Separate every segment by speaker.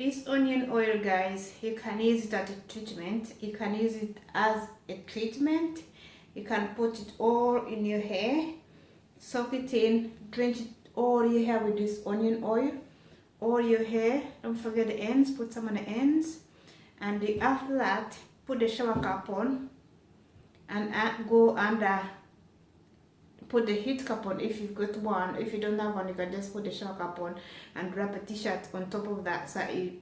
Speaker 1: this onion oil guys you can use it as a treatment. You can use it as a treatment. You can put it all in your hair soak it in drench it all your hair with this onion oil all your hair. Don't forget the ends put some on the ends. And after that put the shower cap on and go under put the heat cap on. If you've got one if you don't have one you can just put the shower cap on and wrap a t-shirt on top of that so you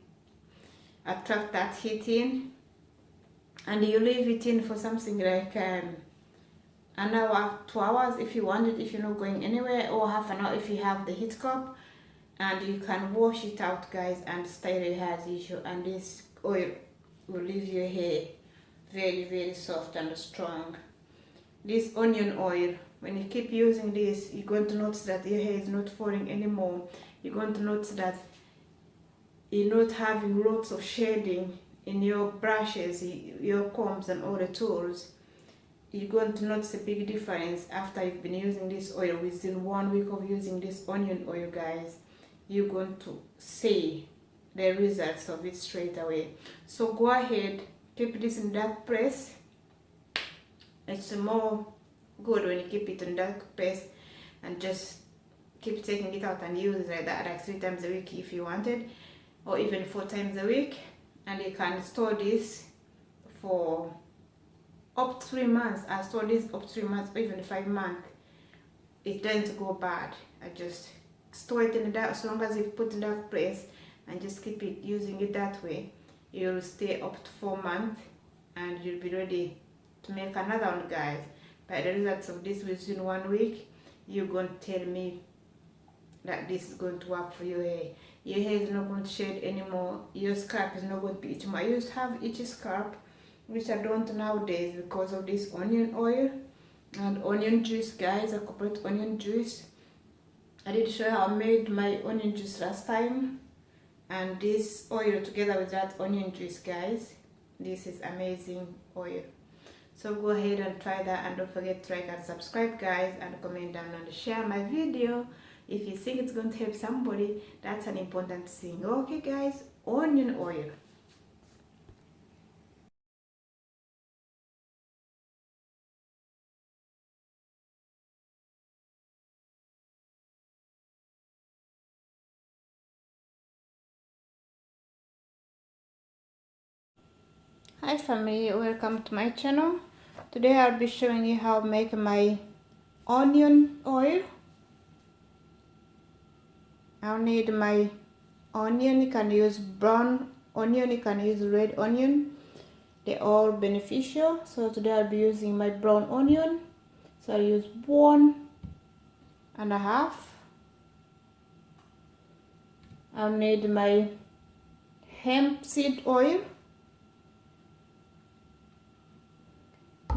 Speaker 1: attract that heat in. And you leave it in for something like um, an hour two hours if you want it if you're not going anywhere or half an hour if you have the heat cup and you can wash it out guys and style your hair as usual. And this oil will leave your hair very very soft and strong. This onion oil when you keep using this you're going to notice that your hair is not falling anymore. You're going to notice that you're not having lots of shading in your brushes your combs and all the tools. You're going to notice a big difference after you've been using this oil. Within one week of using this onion oil guys you're going to see the results of it straight away. So go ahead keep this in that press. It's more good when you keep it in dark press and just keep taking it out and use it like that like three times a week if you wanted or even four times a week. And you can store this for up three months. I store this up three months or even five months. It doesn't go bad. I just store it in the dark. As long as you put in that place and just keep it using it that way you'll stay up to four months and you'll be ready to make another one guys by the results of this within one week you're going to tell me that this is going to work for your hair your hair is not going to shed anymore. Your scalp is not going to be itchy i used to have itchy scalp which i don't nowadays because of this onion oil and onion juice guys. I could onion juice. I did show how i made my onion juice last time. And this oil together with that onion juice guys this is amazing oil so go ahead and try that and don't forget to like and subscribe guys and comment down and share my video. If you think it's going to help somebody that's an important thing okay guys? Onion oil. Hi family. Welcome to my channel today i'll be showing you how to make my onion oil. I'll need my onion you can use brown onion you can use red onion. They're all beneficial. So today i'll be using my brown onion. So i'll use one and a half. I'll need my hemp seed oil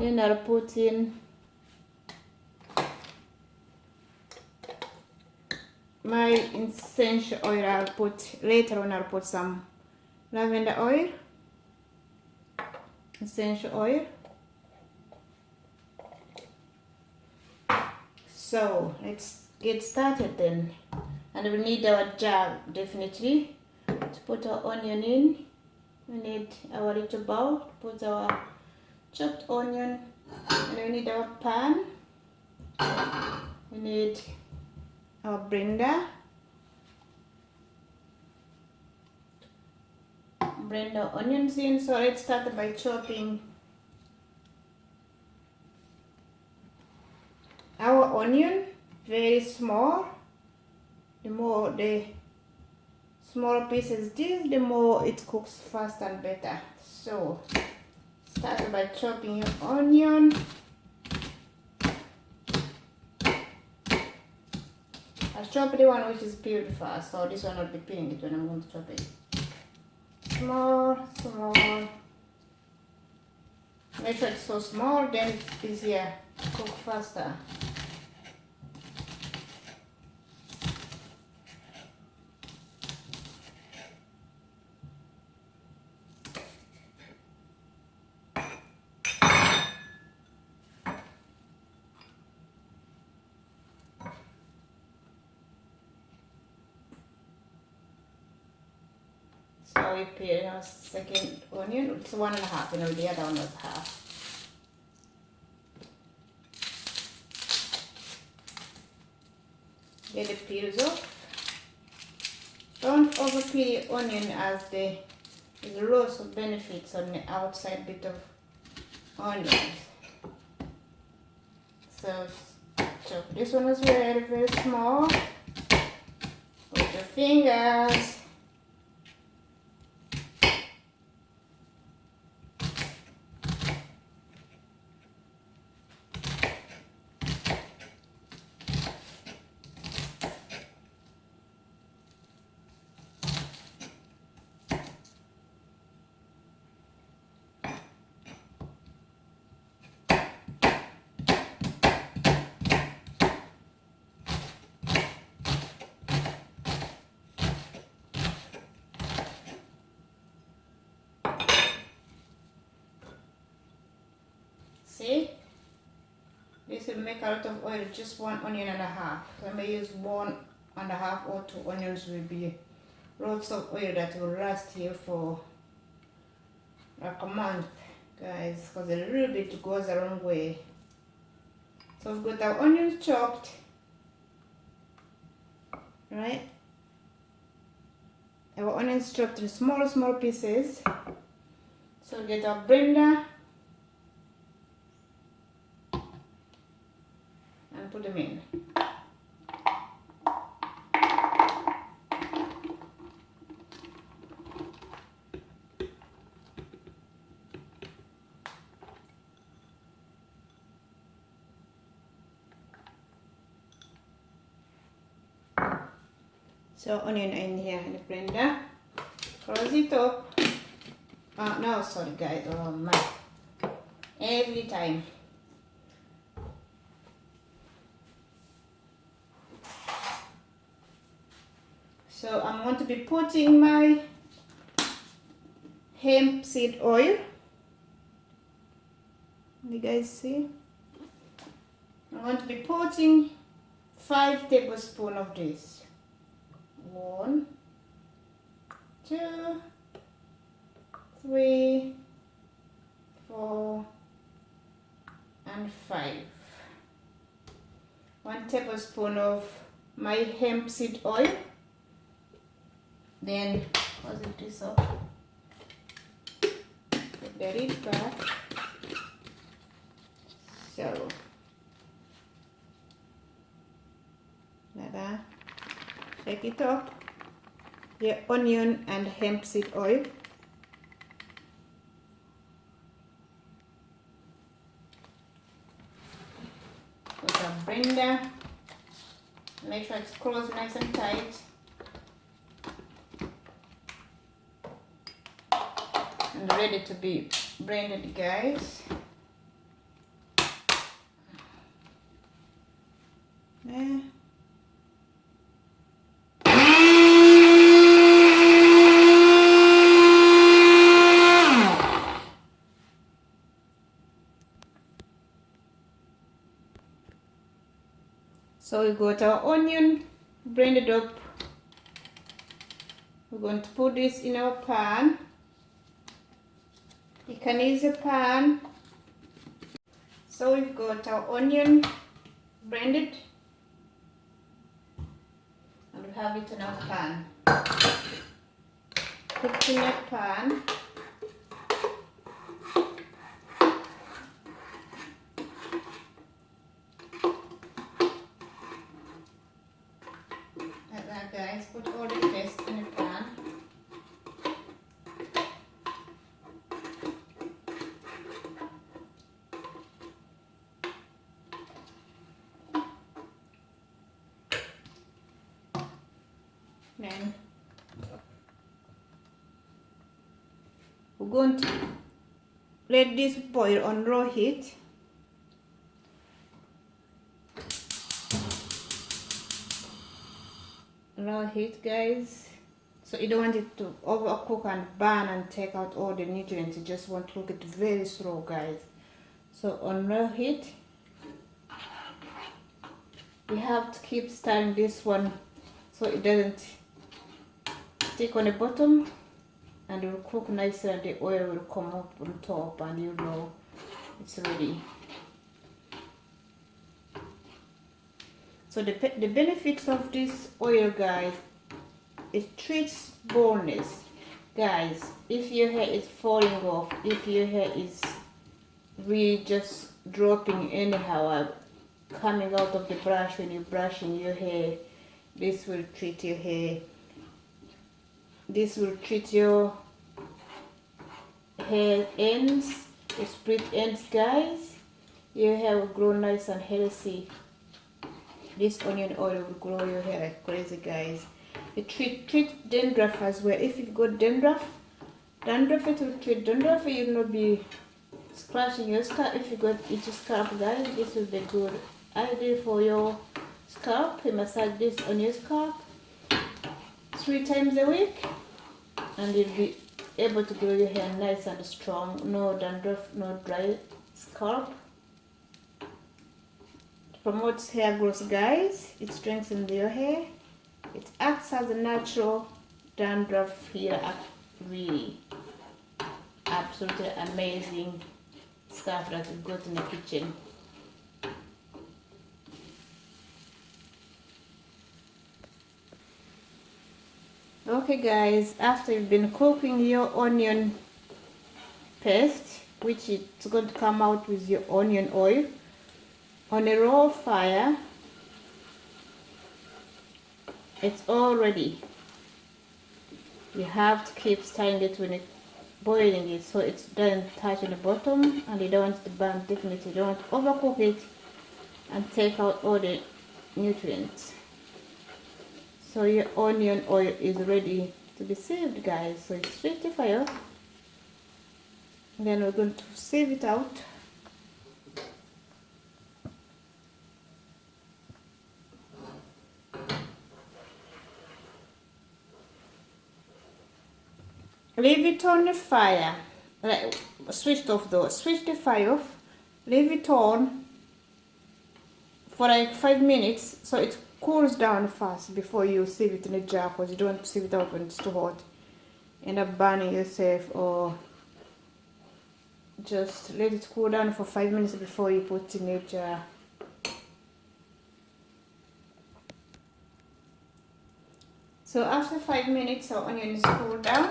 Speaker 1: then I'll put in my essential oil I'll put later on I'll put some lavender oil. Essential oil. So let's get started then. And we need our jar definitely. To put our onion in we need our little bowl to put our chopped onion and we need our pan. We need our blender. Blend the onions in so let's start by chopping our onion very small. The more the smaller pieces this the more it cooks fast and better. So Start by chopping your onion. I chopped the one which is peeled first, so this one will be peeling it when I'm going to chop it. Small, small. Make sure it's so small, then it's easier to cook faster. We peel our second onion. It's one and a half, you know, the other one was half. Get the peels off. Don't over peel the onion as the lots of benefits on the outside bit of onions. So chop this one as very, very small. With your fingers. See? This will make a lot of oil, just one onion and a half. So I may use one and a half or two onions will be lots of oil that will last here for like a month, guys, because a little bit goes a long way. So we've got our onions chopped, right? Our onions chopped in small, small pieces. So get our blender put them in. So onion in here in the blender. Close it up. Oh no, sorry guys. Oh my. Every time. So I'm going to be putting my hemp seed oil. You guys see? I'm going to be putting five tablespoons of this. One, two, three, four, and five. One tablespoon of my hemp seed oil then positive this up put the lid back so. That shake it up the onion and hemp seed oil. Put a blender make sure it's closed nice and tight ready to be blended guys there So we got our onion blended up. We're going to put this in our pan. You can use a pan. So we've got our onion blended and we have it in our pan. In a pan. Like that guys, put all the paste in a pan. Then we're going to let this boil on low heat. Low heat guys. So you don't want it to overcook and burn and take out all the nutrients. You just want to cook it very slow guys. So on low heat, we have to keep stirring this one so it doesn't stick on the bottom and it will cook nicely and the oil will come up on top and you know it's ready. So the, the benefits of this oil guys, it treats baldness. Guys, if your hair is falling off, if your hair is really just dropping anyhow, uh, coming out of the brush when you're brushing your hair, this will treat your hair this will treat your hair ends split ends guys. Your hair will grow nice and healthy this onion oil will grow your hair like crazy guys. It treat treat dandruff as well. If you've got dandruff dandruff it will treat dandruff. You will not be scratching your scalp. If you got itchy scalp guys this will be good idea for your scalp. You massage this on your scalp three times a week and you'll be able to grow your hair nice and strong. No dandruff no dry scalp. It promotes hair growth guys. It strengthens your hair. It acts as a natural dandruff healer really absolutely amazing stuff that we got in the kitchen okay guys after you've been cooking your onion paste which it's going to come out with your onion oil on a raw fire it's all ready. You have to keep stirring it when it's boiling it so it's done touching the bottom and you don't want to burn definitely. You don't overcook it and take out all the nutrients so your onion oil is ready to be saved guys. So it's ready fire. Then we're going to save it out. Leave it on the fire. Switch off though. Switch the fire off. Leave it on for like five minutes so it cools down fast before you sieve it in a jar because you don't sieve it out when it's too hot. End up burning yourself or just let it cool down for five minutes before you put in a jar. So after five minutes our onion is cooled down.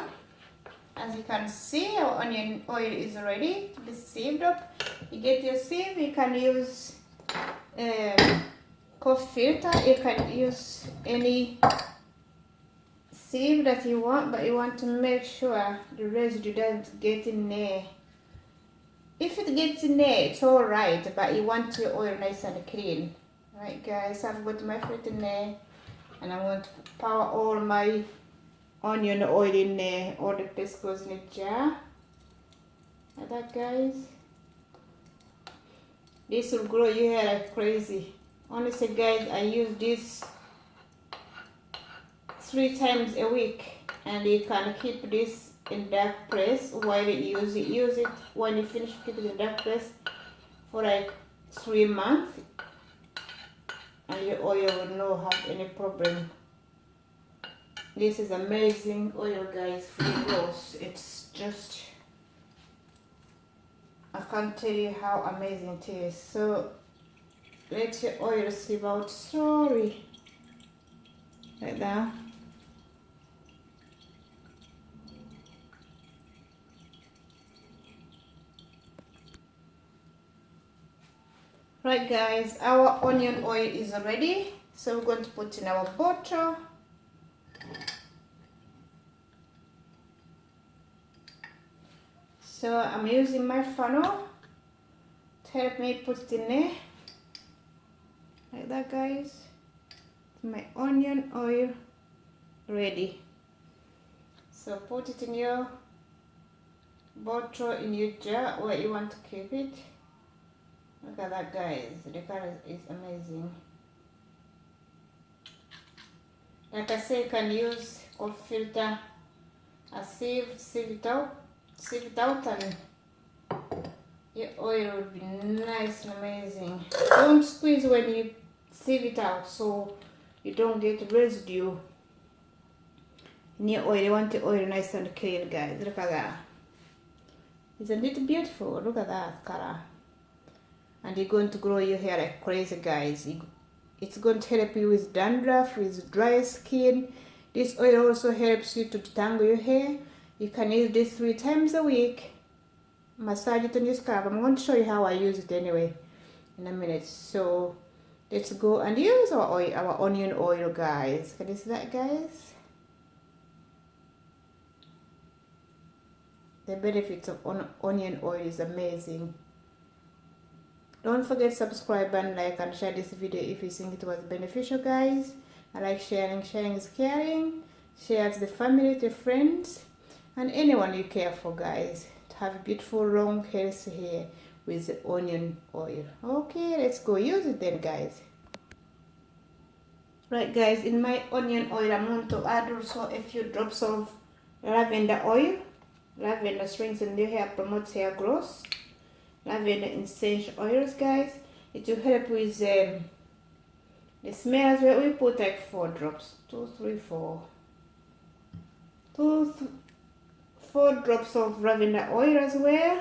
Speaker 1: As you can see our onion oil is ready to be sieved up. You get your sieve you can use um, filter you can use any sieve that you want but you want to make sure the residue doesn't get in there. If it gets in there it's all right but you want your oil nice and clean. Right guys i've got my fruit in there and i'm going to pour all my onion oil in there. All the paste in a jar. Like that guys. This will grow your hair like crazy honestly guys i use this three times a week. And you can keep this in dark place while you use it use it. When you finish keep it in dark press for like three months. And your oil will not have any problem. This is amazing. Oh, oil guys free growth it's just I can't tell you how amazing it is. So let your oil sieve out. Slowly like that right guys our onion oil is ready. So we're going to put in our bottle so I'm using my funnel. To help me put it in there like that guys. My onion oil ready. So put it in your bottle in your jar where you want to keep it. Look at that guys. The color is amazing. Like I say you can use coffee filter a sieve sieve it out sieve it out and your oil will be nice and amazing. Don't squeeze when you sieve it out so you don't get residue. In your oil you want the oil nice and clean guys. Look at that. Isn't it beautiful? Look at that color. And you're going to grow your hair like crazy guys. It's going to help you with dandruff with dry skin. This oil also helps you to detangle your hair. You can use this three times a week. Massage it on your scalp. I'm going to show you how i use it anyway in a minute. So let's go. And use our oil our onion oil guys. Can you see that guys? The benefits of on onion oil is amazing. Don't forget subscribe and like and share this video if you think it was beneficial guys. I like sharing sharing is caring. Share to the family to friends and anyone you care for guys. To have a beautiful long healthy hair with the onion oil. Okay let's go use it then guys. Right guys in my onion oil i'm going to add also a few drops of lavender oil. Lavender strengthens your hair promotes hair growth. Lavender essential oils guys. It will help with um, the smells where we put like four drops. Two three four. Two th four drops of lavender oil as well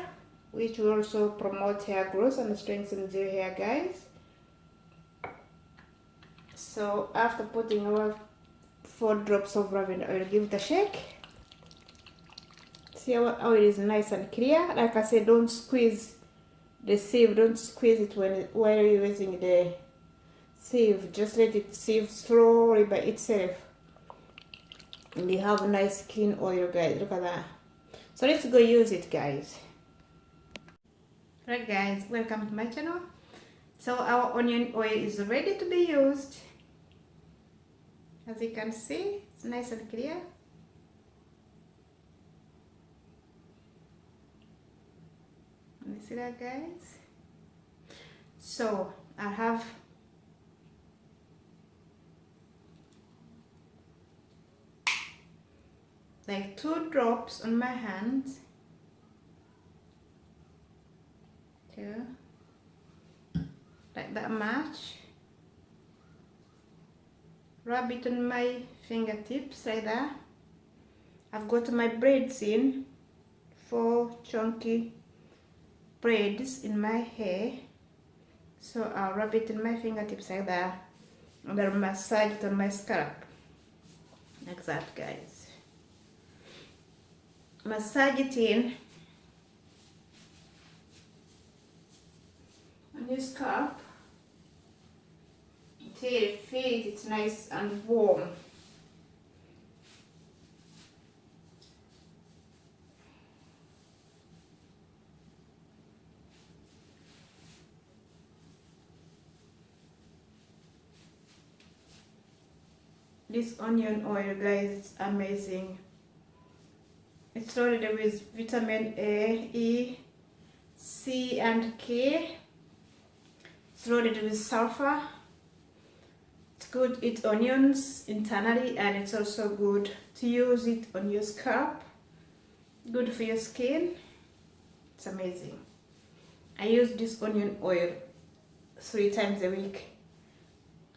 Speaker 1: which will also promote hair growth and strengthen your hair guys. So after putting our four drops of lavender oil give it a shake. See our oil is nice and clear. Like i said don't squeeze the sieve. Don't squeeze it when while you're using the sieve. Just let it sieve slowly by itself. And you have nice clean oil guys. Look at that. So let's go use it guys right guys welcome to my channel. So our onion oil is ready to be used. As you can see it's nice and clear. You see that guys. So I have like two drops on my hands two like that much rub it on my fingertips like that. I've got my braids in. Four chunky braids in my hair. So I'll rub it in my fingertips like that. And then massage it on my scalp. Like that guys. Massage it in on your scalp until you feel it's nice and warm. This onion oil guys, it's amazing. It's loaded with vitamin A, E, C and K. It's loaded with sulfur. It's good to eat onions internally and it's also good to use it on your scalp. Good for your skin. It's amazing. I use this onion oil three times a week.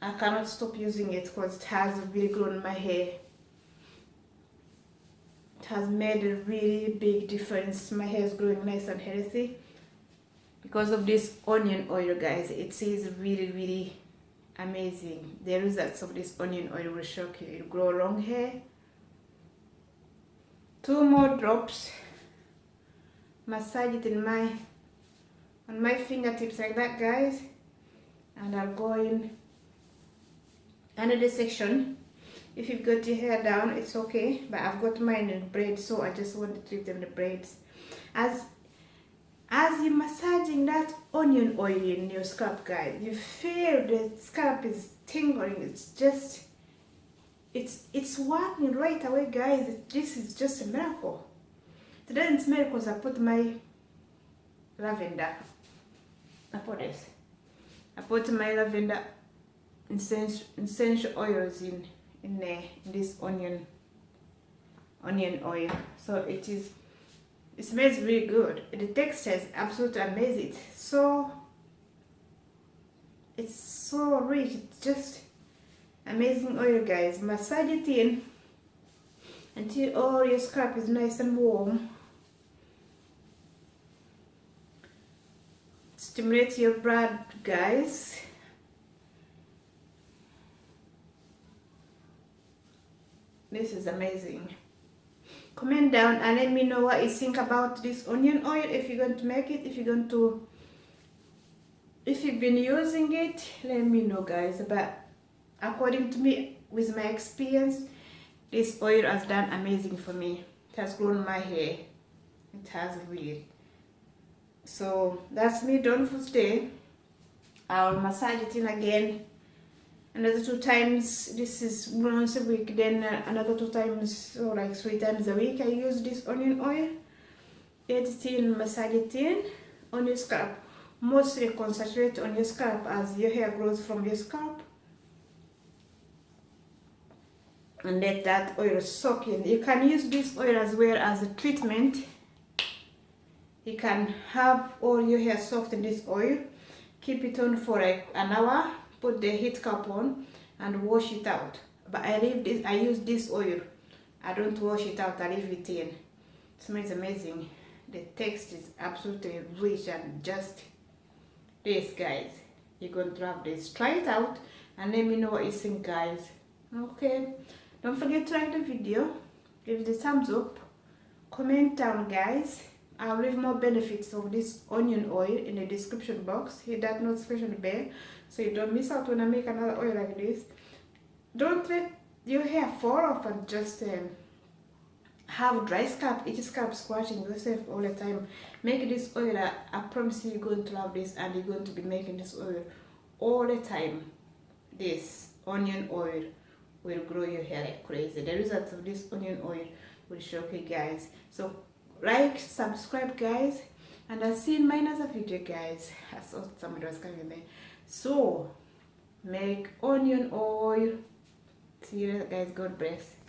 Speaker 1: I cannot stop using it because it has really grown my hair it has made a really big difference my hair is growing nice and healthy because of this onion oil guys it is really really amazing. The results of this onion oil will shock you. You grow long hair. Two more drops. Massage it in my on my fingertips like that guys. And I'll go in another section. If you've got your hair down it's okay. But I've got mine in braids so I just want to treat them the braids. As as you're massaging that onion oil in your scalp guys you feel the scalp is tingling. It's just it's it's working right away guys. This is just a miracle. It doesn't I put my lavender. I put this. I put my lavender essential, oils in in there in this onion onion oil. So it is it smells really good. The texture is absolutely amazing. So it's so rich. It's just amazing oil guys. Massage it in until all your scalp is nice and warm. Stimulate your blood guys. This is amazing comment down and let me know what you think about this onion oil if you're going to make it if you're going to if you've been using it let me know guys. But according to me with my experience this oil has done amazing for me. It has grown my hair. It has really. So that's me. Done for today i'll massage it in again another two times this is once a week then uh, another two times or like three times a week i use this onion oil add it in massage it in on your scalp. Mostly concentrate on your scalp as your hair grows from your scalp. And let that oil soak in. You can use this oil as well as a treatment. You can have all your hair soaked in this oil. Keep it on for like an hour put the heat cap on and wash it out. But I leave this I use this oil. I don't wash it out I leave it in. It smells amazing. The taste is absolutely rich and just this guys. You're going to have this. Try it out and let me know what you think guys. Okay. Don't forget to like the video. Give it a thumbs up. Comment down guys I'll leave more benefits of this onion oil in the description box. Hit that notification bell so you don't miss out when I make another oil like this. Don't let your hair fall off and just um, have dry scalp, itchy scalp scratching yourself all the time. Make this oil, I, I promise you you're going to love this and you're going to be making this oil all the time. This onion oil will grow your hair like crazy. The results of this onion oil will shock you guys. So like subscribe guys. And i'll see in my another video guys. I saw somebody was coming there. So make onion oil. See you guys. God bless